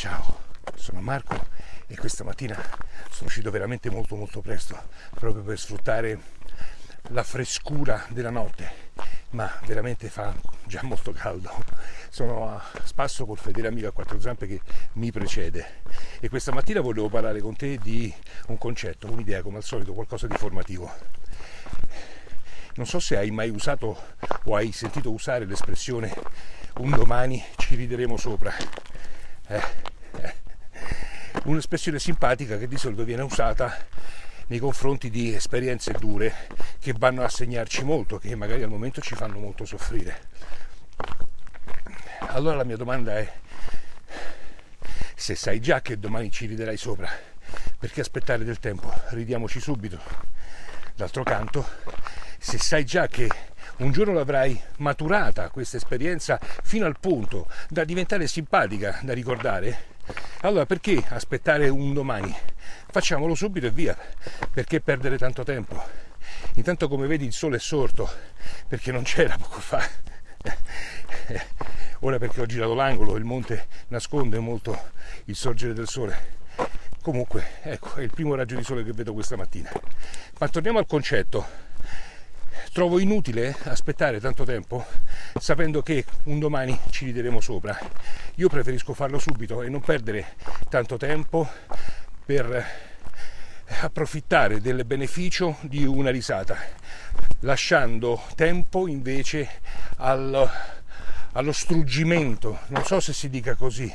Ciao, sono Marco e questa mattina sono uscito veramente molto molto presto proprio per sfruttare la frescura della notte ma veramente fa già molto caldo sono a spasso col fedele amico a quattro zampe che mi precede e questa mattina volevo parlare con te di un concetto, un'idea come al solito, qualcosa di formativo non so se hai mai usato o hai sentito usare l'espressione un domani ci rideremo sopra eh. Un'espressione simpatica che di solito viene usata nei confronti di esperienze dure che vanno a segnarci molto, che magari al momento ci fanno molto soffrire. Allora la mia domanda è se sai già che domani ci riderai sopra, perché aspettare del tempo? Ridiamoci subito. D'altro canto, se sai già che un giorno l'avrai maturata questa esperienza fino al punto da diventare simpatica da ricordare, allora perché aspettare un domani? Facciamolo subito e via. Perché perdere tanto tempo? Intanto come vedi il sole è sorto perché non c'era poco fa. Ora perché ho girato l'angolo, il monte nasconde molto il sorgere del sole. Comunque, ecco, è il primo raggio di sole che vedo questa mattina. Ma torniamo al concetto trovo inutile aspettare tanto tempo sapendo che un domani ci rideremo sopra. Io preferisco farlo subito e non perdere tanto tempo per approfittare del beneficio di una risata, lasciando tempo invece al, allo struggimento, non so se si dica così,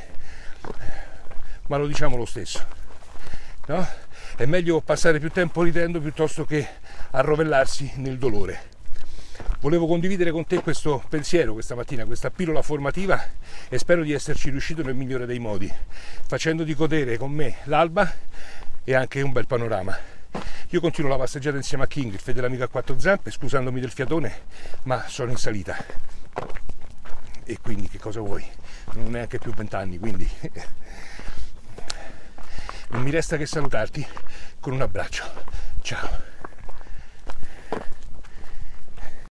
ma lo diciamo lo stesso. No? È meglio passare più tempo ridendo piuttosto che arrovellarsi nel dolore. Volevo condividere con te questo pensiero questa mattina, questa pillola formativa e spero di esserci riuscito nel migliore dei modi, facendoti godere con me l'alba e anche un bel panorama. Io continuo la passeggiata insieme a King, il fedele amico a quattro zampe, scusandomi del fiatone, ma sono in salita. E quindi che cosa vuoi? Non ho neanche più vent'anni, quindi non mi resta che salutarti con un abbraccio. Ciao.